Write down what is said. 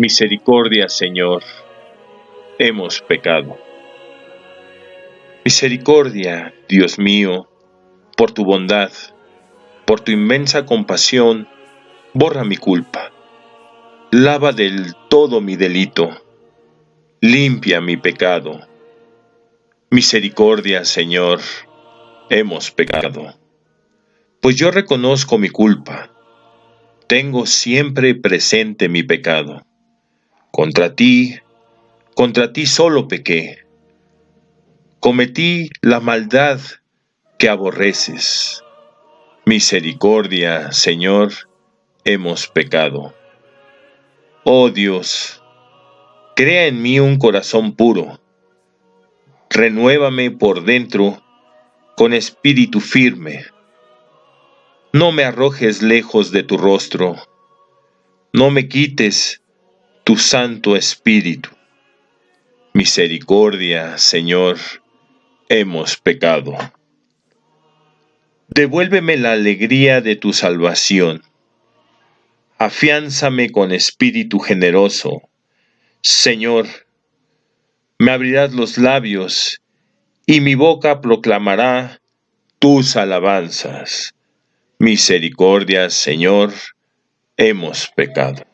Misericordia, Señor, hemos pecado. Misericordia, Dios mío, por tu bondad, por tu inmensa compasión, borra mi culpa. Lava del todo mi delito. Limpia mi pecado. Misericordia, Señor, hemos pecado. Pues yo reconozco mi culpa. Tengo siempre presente mi pecado. Contra ti, contra ti solo pequé. Cometí la maldad que aborreces. Misericordia, Señor, hemos pecado. Oh Dios, crea en mí un corazón puro. Renuévame por dentro con espíritu firme. No me arrojes lejos de tu rostro. No me quites tu Santo Espíritu. Misericordia, Señor, hemos pecado. Devuélveme la alegría de tu salvación. Afiánzame con espíritu generoso. Señor, me abrirás los labios y mi boca proclamará tus alabanzas. Misericordia, Señor, hemos pecado.